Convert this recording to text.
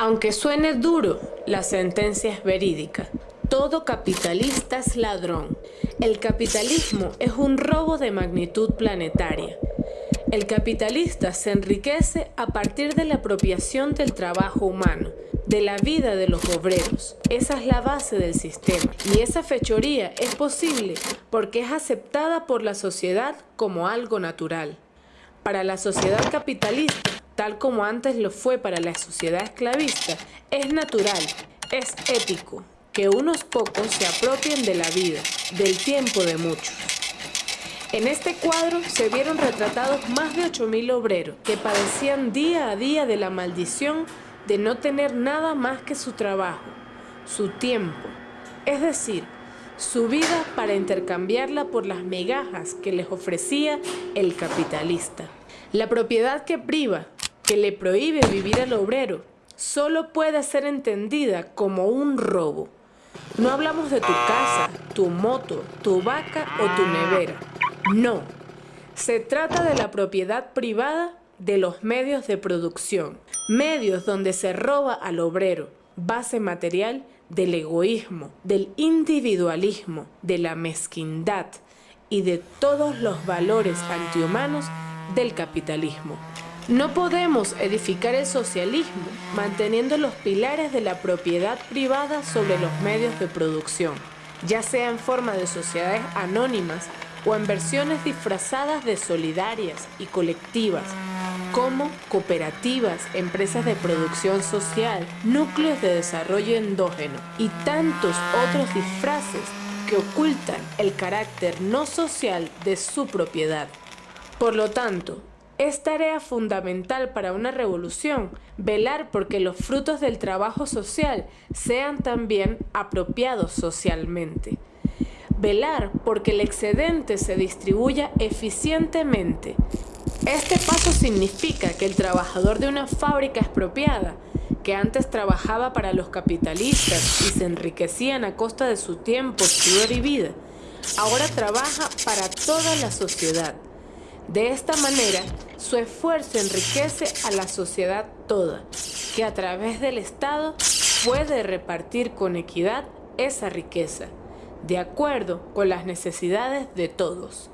Aunque suene duro, la sentencia es verídica. Todo capitalista es ladrón. El capitalismo es un robo de magnitud planetaria. El capitalista se enriquece a partir de la apropiación del trabajo humano, de la vida de los obreros. Esa es la base del sistema. Y esa fechoría es posible porque es aceptada por la sociedad como algo natural. Para la sociedad capitalista, tal como antes lo fue para la sociedad esclavista, es natural, es ético, que unos pocos se apropien de la vida, del tiempo de muchos. En este cuadro se vieron retratados más de 8.000 obreros que padecían día a día de la maldición de no tener nada más que su trabajo, su tiempo, es decir, su vida para intercambiarla por las migajas que les ofrecía el capitalista. La propiedad que priva que le prohíbe vivir al obrero solo puede ser entendida como un robo. No hablamos de tu casa, tu moto, tu vaca o tu nevera. No. Se trata de la propiedad privada de los medios de producción. Medios donde se roba al obrero, base material del egoísmo, del individualismo, de la mezquindad y de todos los valores antihumanos del capitalismo. No podemos edificar el socialismo manteniendo los pilares de la propiedad privada sobre los medios de producción, ya sea en forma de sociedades anónimas o en versiones disfrazadas de solidarias y colectivas, como cooperativas, empresas de producción social, núcleos de desarrollo endógeno y tantos otros disfraces que ocultan el carácter no social de su propiedad. Por lo tanto, es tarea fundamental para una revolución velar porque los frutos del trabajo social sean también apropiados socialmente. Velar porque el excedente se distribuya eficientemente. Este paso significa que el trabajador de una fábrica expropiada, que antes trabajaba para los capitalistas y se enriquecían a costa de su tiempo, sudor y vida, ahora trabaja para toda la sociedad de esta manera, su esfuerzo enriquece a la sociedad toda, que a través del Estado puede repartir con equidad esa riqueza, de acuerdo con las necesidades de todos.